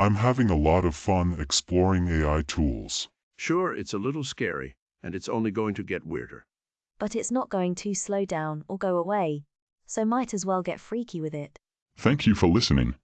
I'm having a lot of fun exploring AI tools. Sure, it's a little scary, and it's only going to get weirder. But it's not going to slow down or go away, so might as well get freaky with it. Thank you for listening.